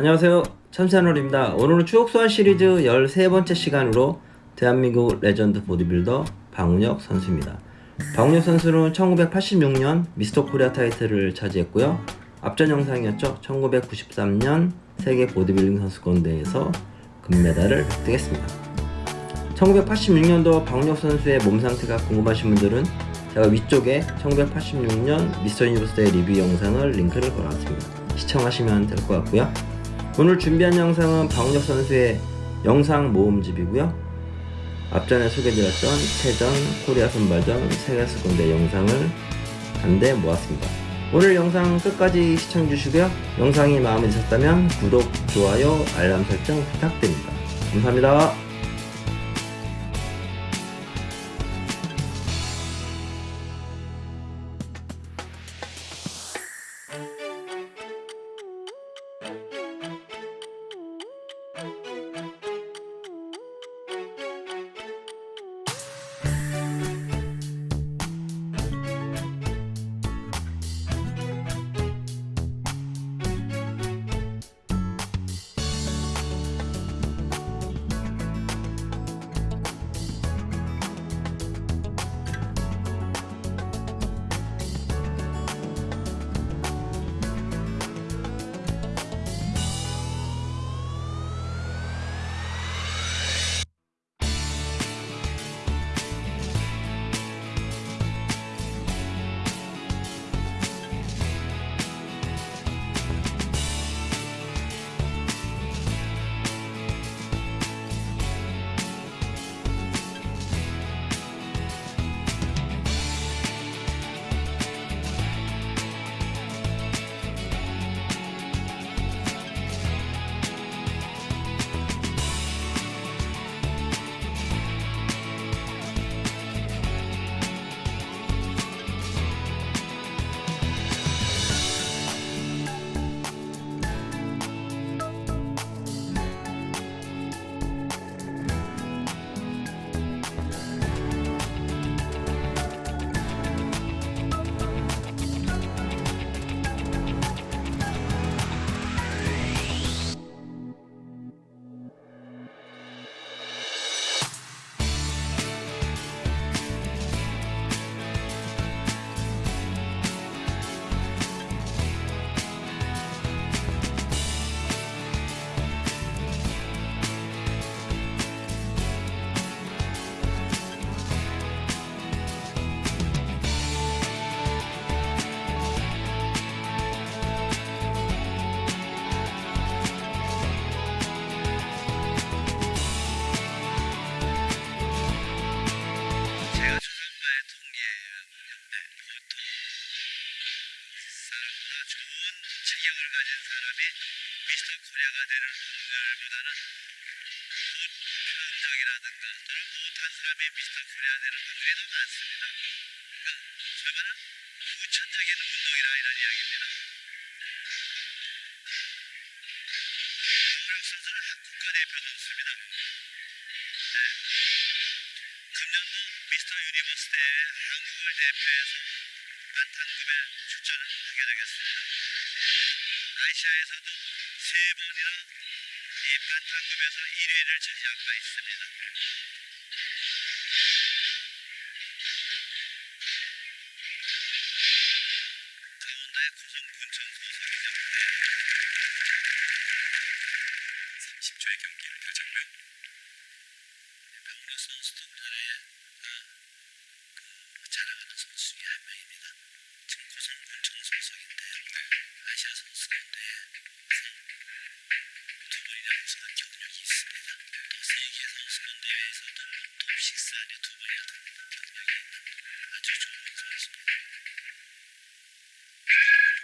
안녕하세요. 참새하늘입니다. 오늘은 추억 소환 시리즈 13번째 시간으로 대한민국 레전드 보디빌더 방훈혁 선수입니다. 방훈혁 선수는 1986년 미스터 코리아 타이틀을 차지했고요. 앞전 영상이었죠. 1993년 세계 보디빌딩 선수권 대회에서 금메달을 획득했습니다. 1986년도 방훈혁 선수의 몸 상태가 궁금하신 분들은 제가 위쪽에 1986년 미스터 유니버스 대회 리뷰 영상을 링크를 걸어놨습니다. 시청하시면 될 것 같고요 오늘 준비한 영상은 방훈혁 선수의 영상 모음집이고요. 앞전에 소개드렸던 체전, 코리아 선발전, 세계수군대 영상을 한데 모았습니다. 오늘 영상 끝까지 시청해주시고요. 영상이 마음에 드셨다면 구독, 좋아요, 알람 설정 부탁드립니다. 감사합니다 좋은 체격을 가진 사람이 미스터 코리아가 되는 분들보다는 보편적이라든가 또는 못한 사람이 미스터 코리아 되는 확률이 더 많습니다. 그러니까 말하는 후천적인 운동이라 이런 이야기입니다. 황우혁 선수는 국가대표 선수입니다. 네. 금년도 미스터 유니버스 대회 한국을 대표해서 반탄급에 출전을 하게 되겠습니다. 아시아에서도 세 번이나 이 반탄급에서 1위를 차지한 바 있습니다. 강원도의 고성 군청 소속이죠. 30초의 경기를 펼쳤고요. 병력 선수들 중에 그 자랑하는 선수 중에 한 명입니다. 지금 고성군청 소속인데요. 아시아 선수 가운데 두 번이나 우승한 경력이 있습니다. 또 세계 선수권 대회에서도 톱6 안에 두 번이나 든 경력이 있는 아주 좋은 선수입니다.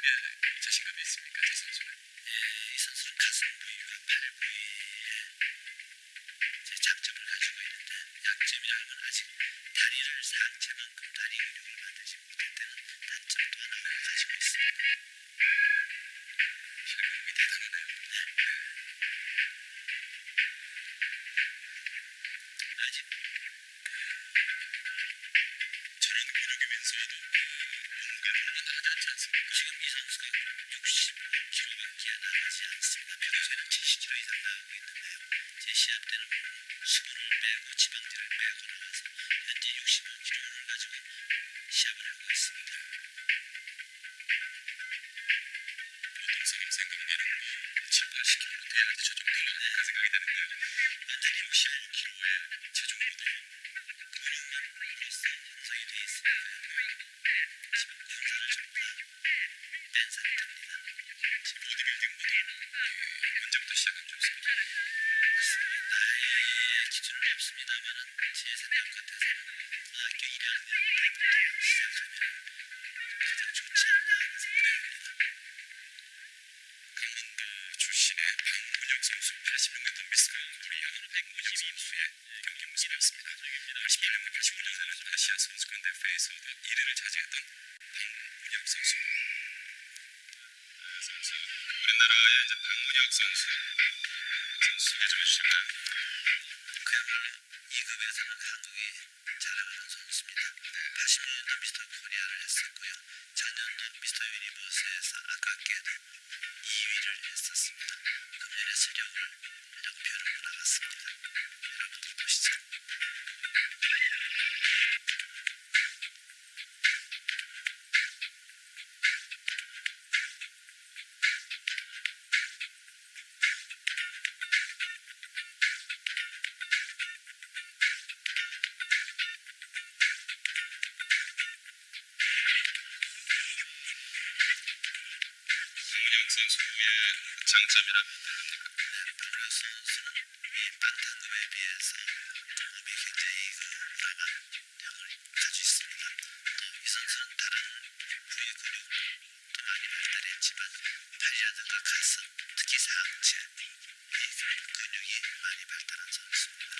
예, 자신감이 있습니까, 이 선수는? 예, 이 선수는 가슴 부위와 팔 부위에 제 장점을 가지고 있는데 약점이라면 아직 다리를 상체만큼 지금 이상수가 60km밖에 나가지 않습니다. 평소에는 70km 이상 나가고 있는데요. 제 시합 때는 수분을 빼고 지방질을 빼고 나가서 현재 65kg를 가지고 시합을 하고 있습니다. 없습니다만 제 생각 같아서는 고등학교 1학년 때부터 시작하면 가장 좋지 않나 하는 생각입니다. 강원도 출신의 박문혁 선수 86년도 미스터 코리아 152수의 경기 모습이었습니다. 81년과 85년에는 아시아 선수권 대회에서도 1위를 차지했던 박문혁 선수. 선수 우리나라의 이제 박문혁 선수 소개 좀 해주실까요? 그야말로 2급에서는 한국이 자랑하는 선수입니다. 86년도 미스터 코리아를 했었고요. 작년도 미스터 유니버스에서 아깝게도 2위를 했었습니다. 금년에 실력을 역표를 나갔습니다. 선수의 장점이라면 선수는 이 반탄급에 비해서 몸이 굉장히 그 우람한 형을 가지고 있습니다. 또이 선수는 다른 부위 근육도 많이 발달했지만 팔이라든가 가슴, 특히 상체 이 근육이 많이 발달한 선수입니다.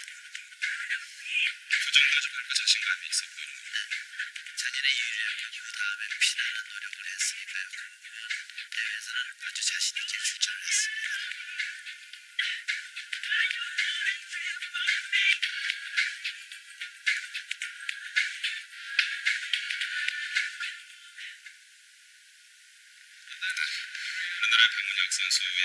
가지고 할까 자신감이 있어 보이는 거. 작년에 유리하고 그 다음에 피나는 노력을 했으니까요. 그 부분 대회에서는 아주 자신 있게 출전을 했습니다. 우리나라의 박문혁 선수의